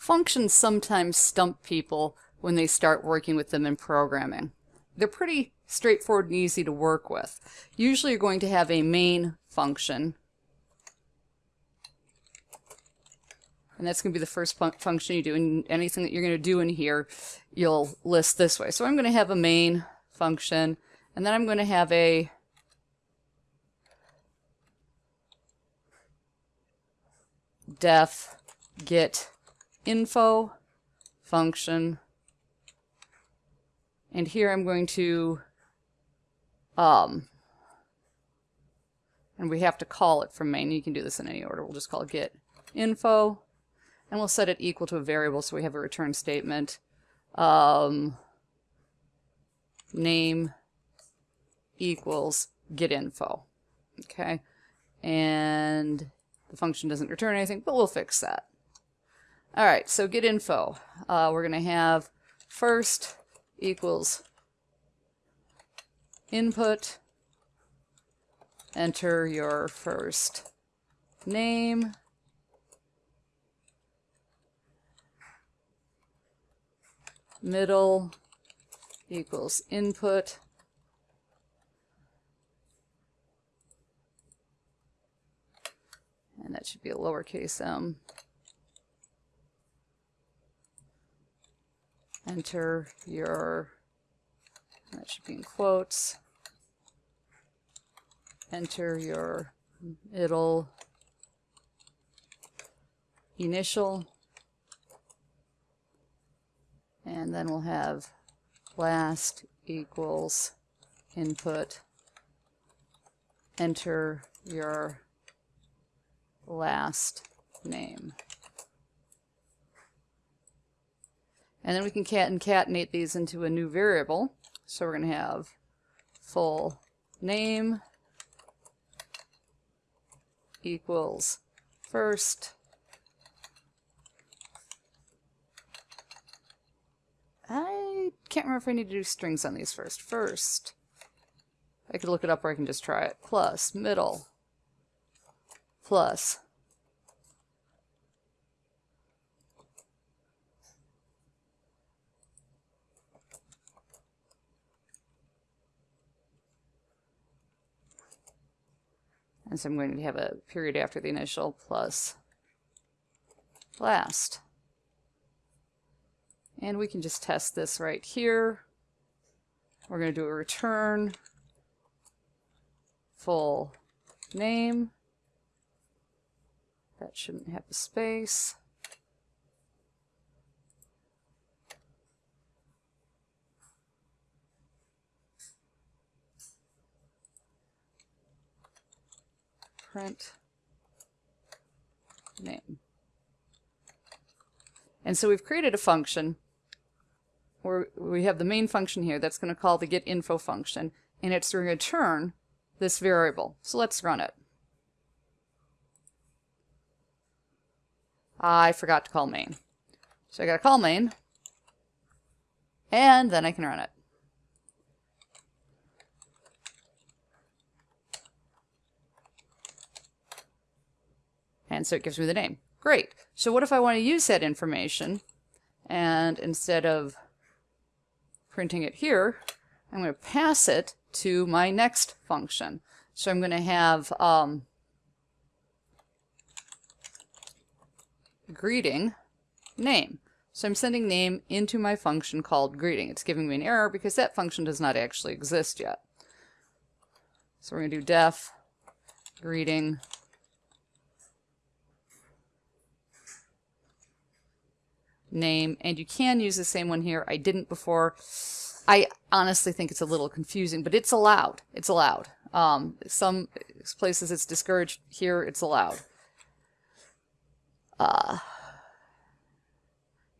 Functions sometimes stump people when they start working with them in programming. They're pretty straightforward and easy to work with. Usually you're going to have a main function and that's going to be the first fun function you do and anything that you're going to do in here you'll list this way. So I'm going to have a main function and then I'm going to have a def get info function. And here I'm going to, um, and we have to call it from main. You can do this in any order. We'll just call get info. And we'll set it equal to a variable so we have a return statement. Um, name equals get info. Okay. And the function doesn't return anything, but we'll fix that. All right, so get info. Uh, we're going to have first equals input, enter your first name, middle equals input, and that should be a lowercase m. enter your, that should be in quotes, enter your middle initial, and then we'll have last equals input, enter your last name. And then we can concatenate these into a new variable. So we're going to have full name equals first I can't remember if I need to do strings on these first. First, I could look it up or I can just try it. Plus, middle, plus, And so I'm going to have a period after the initial plus last. And we can just test this right here. We're going to do a return full name. That shouldn't have a space. Print name. And so we've created a function where we have the main function here that's going to call the get info function, and it's going to return this variable. So let's run it. I forgot to call main. So I got to call main, and then I can run it. And so it gives me the name. Great. So what if I want to use that information and instead of printing it here, I'm going to pass it to my next function. So I'm going to have um, greeting name. So I'm sending name into my function called greeting. It's giving me an error because that function does not actually exist yet. So we're going to do def greeting name, and you can use the same one here. I didn't before. I honestly think it's a little confusing, but it's allowed. It's allowed. Um, some places it's discouraged. Here it's allowed. Uh,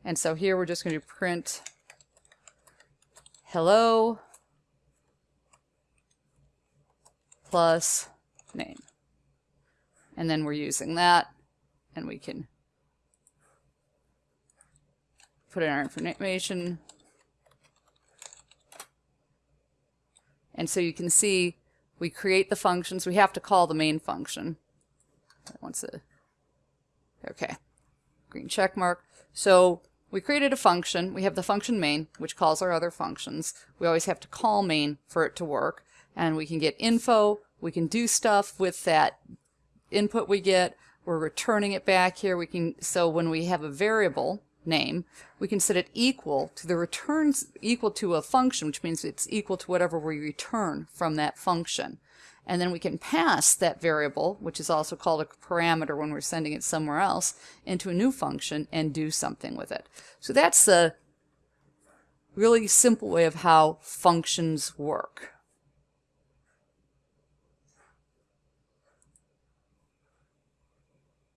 and so here we're just going to print hello plus name. And then we're using that, and we can put in our information. And so you can see we create the functions. We have to call the main function. Once a, okay. green check mark. So we created a function. We have the function main, which calls our other functions. We always have to call main for it to work. And we can get info. We can do stuff with that input we get. We're returning it back here. We can So when we have a variable name, we can set it equal to the returns equal to a function, which means it's equal to whatever we return from that function. And then we can pass that variable, which is also called a parameter when we're sending it somewhere else, into a new function and do something with it. So that's the really simple way of how functions work.